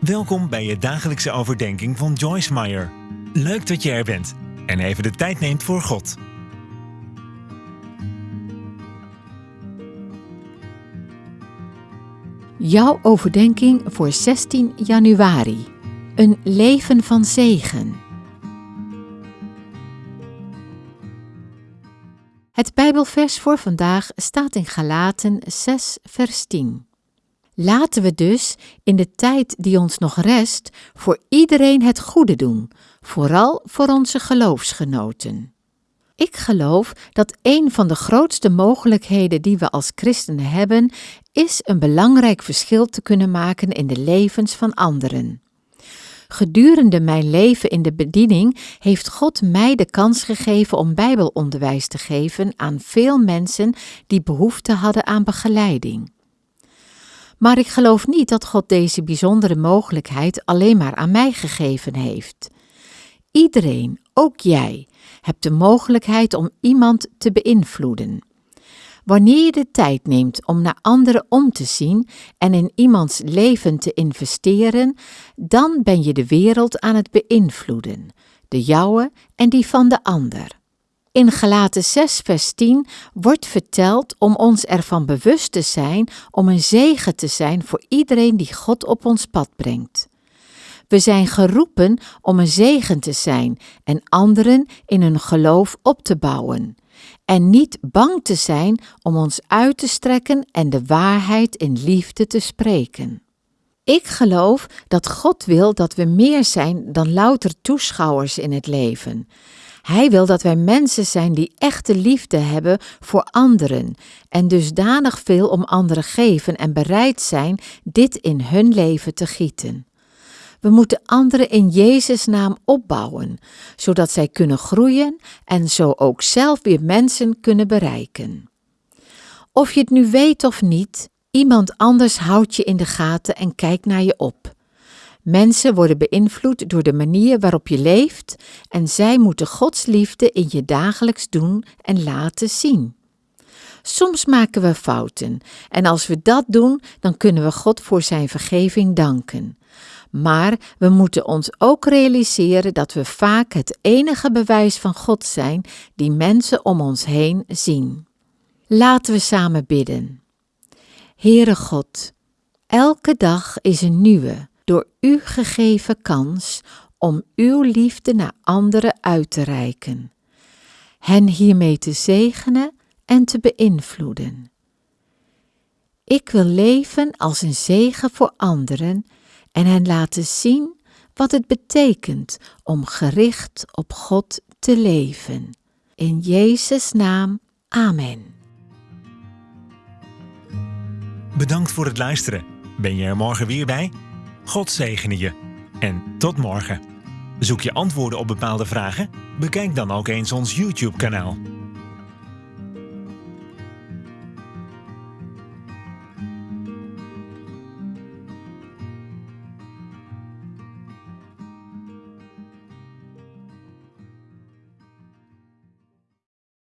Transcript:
Welkom bij je dagelijkse overdenking van Joyce Meyer. Leuk dat je er bent en even de tijd neemt voor God. Jouw overdenking voor 16 januari. Een leven van zegen. Het Bijbelvers voor vandaag staat in Galaten 6, vers 10. Laten we dus in de tijd die ons nog rest voor iedereen het goede doen, vooral voor onze geloofsgenoten. Ik geloof dat een van de grootste mogelijkheden die we als christenen hebben, is een belangrijk verschil te kunnen maken in de levens van anderen. Gedurende mijn leven in de bediening heeft God mij de kans gegeven om Bijbelonderwijs te geven aan veel mensen die behoefte hadden aan begeleiding. Maar ik geloof niet dat God deze bijzondere mogelijkheid alleen maar aan mij gegeven heeft. Iedereen, ook jij, hebt de mogelijkheid om iemand te beïnvloeden. Wanneer je de tijd neemt om naar anderen om te zien en in iemands leven te investeren, dan ben je de wereld aan het beïnvloeden, de jouwe en die van de ander. In Galaten 6, vers 10 wordt verteld om ons ervan bewust te zijn om een zegen te zijn voor iedereen die God op ons pad brengt. We zijn geroepen om een zegen te zijn en anderen in hun geloof op te bouwen. En niet bang te zijn om ons uit te strekken en de waarheid in liefde te spreken. Ik geloof dat God wil dat we meer zijn dan louter toeschouwers in het leven. Hij wil dat wij mensen zijn die echte liefde hebben voor anderen en dusdanig veel om anderen geven en bereid zijn dit in hun leven te gieten. We moeten anderen in Jezus' naam opbouwen, zodat zij kunnen groeien en zo ook zelf weer mensen kunnen bereiken. Of je het nu weet of niet, iemand anders houdt je in de gaten en kijkt naar je op. Mensen worden beïnvloed door de manier waarop je leeft en zij moeten Gods liefde in je dagelijks doen en laten zien. Soms maken we fouten en als we dat doen, dan kunnen we God voor Zijn vergeving danken. Maar we moeten ons ook realiseren dat we vaak het enige bewijs van God zijn die mensen om ons heen zien. Laten we samen bidden. Heere God, elke dag is een nieuwe door u gegeven kans om uw liefde naar anderen uit te reiken, hen hiermee te zegenen en te beïnvloeden. Ik wil leven als een zegen voor anderen en hen laten zien wat het betekent om gericht op God te leven. In Jezus' naam, Amen. Bedankt voor het luisteren. Ben je er morgen weer bij? God zegene je. En tot morgen. Zoek je antwoorden op bepaalde vragen? Bekijk dan ook eens ons YouTube-kanaal.